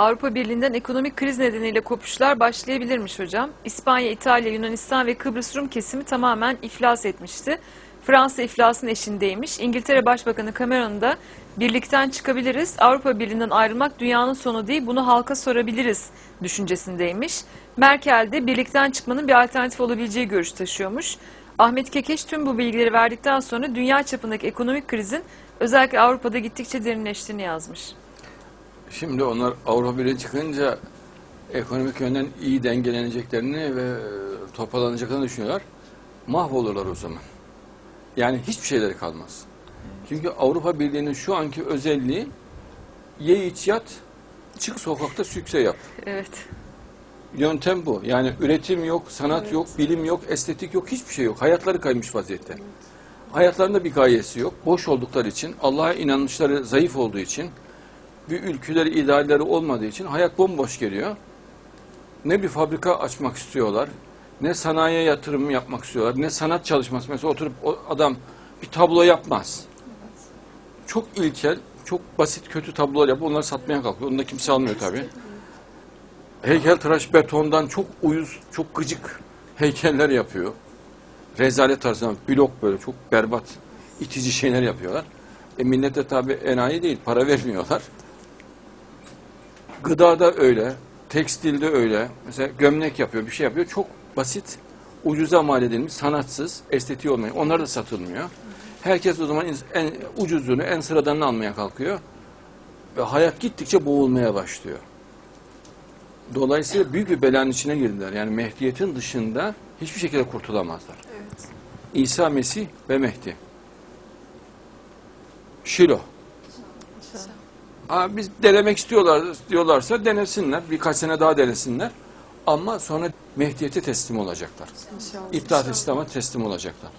Avrupa Birliği'nden ekonomik kriz nedeniyle kopuşlar başlayabilirmiş hocam. İspanya, İtalya, Yunanistan ve Kıbrıs Rum kesimi tamamen iflas etmişti. Fransa iflasın eşindeymiş. İngiltere Başbakanı Cameron da birlikten çıkabiliriz. Avrupa Birliği'nden ayrılmak dünyanın sonu değil bunu halka sorabiliriz düşüncesindeymiş. Merkel de birlikten çıkmanın bir alternatif olabileceği görüş taşıyormuş. Ahmet Kekeş tüm bu bilgileri verdikten sonra dünya çapındaki ekonomik krizin özellikle Avrupa'da gittikçe derinleştiğini yazmış. Şimdi onlar Avrupa Birliği çıkınca ekonomik yönden iyi dengeleneceklerini ve e, toparlanacaklarını düşünüyorlar. Mahvolurlar o zaman. Yani hiçbir şeyleri kalmaz. Çünkü Avrupa Birliği'nin şu anki özelliği ye iç yat, çık sokakta sükse yap. Evet. Yöntem bu. Yani üretim yok, sanat yok, bilim yok, estetik yok, hiçbir şey yok. Hayatları kaymış vaziyette. Hayatlarında bir gayesi yok. Boş oldukları için, Allah'a inanışları zayıf olduğu için, bir ülkeleri, idealleri olmadığı için hayat bomboş geliyor. Ne bir fabrika açmak istiyorlar, ne sanayiye yatırım yapmak istiyorlar, ne sanat çalışması. Mesela oturup o adam bir tablo yapmaz. Çok ilkel, çok basit, kötü tablolar yapıyor. Onları satmaya kalkıyor. Onu da kimse almıyor tabii heykeltıraş betondan çok uyuz, çok gıcık heykeller yapıyor. Rezalet tarzında blok böyle çok berbat, itici şeyler yapıyorlar. E millet de tabi enayi değil, para vermiyorlar. Gıdada öyle, tekstilde öyle. Mesela gömlek yapıyor, bir şey yapıyor. Çok basit, ucuza mal edilmiş, sanatsız, estetiği olmayan. Onlar da satılmıyor. Herkes o zaman en ucuzunu, en sıradanını almaya kalkıyor. Ve hayat gittikçe boğulmaya başlıyor. Dolayısıyla büyük bir belanın içine girdiler. Yani Mehdiyet'in dışında hiçbir şekilde kurtulamazlar. Evet. İsa Mesih ve Mehdi. Şilo. Aa, biz denemek istiyorlar diyorlarsa denesinler. Birkaç sene daha denesinler. Ama sonra Mehdiyet'e teslim olacaklar. İnşallah. İttihat İslam'a teslim olacaklar.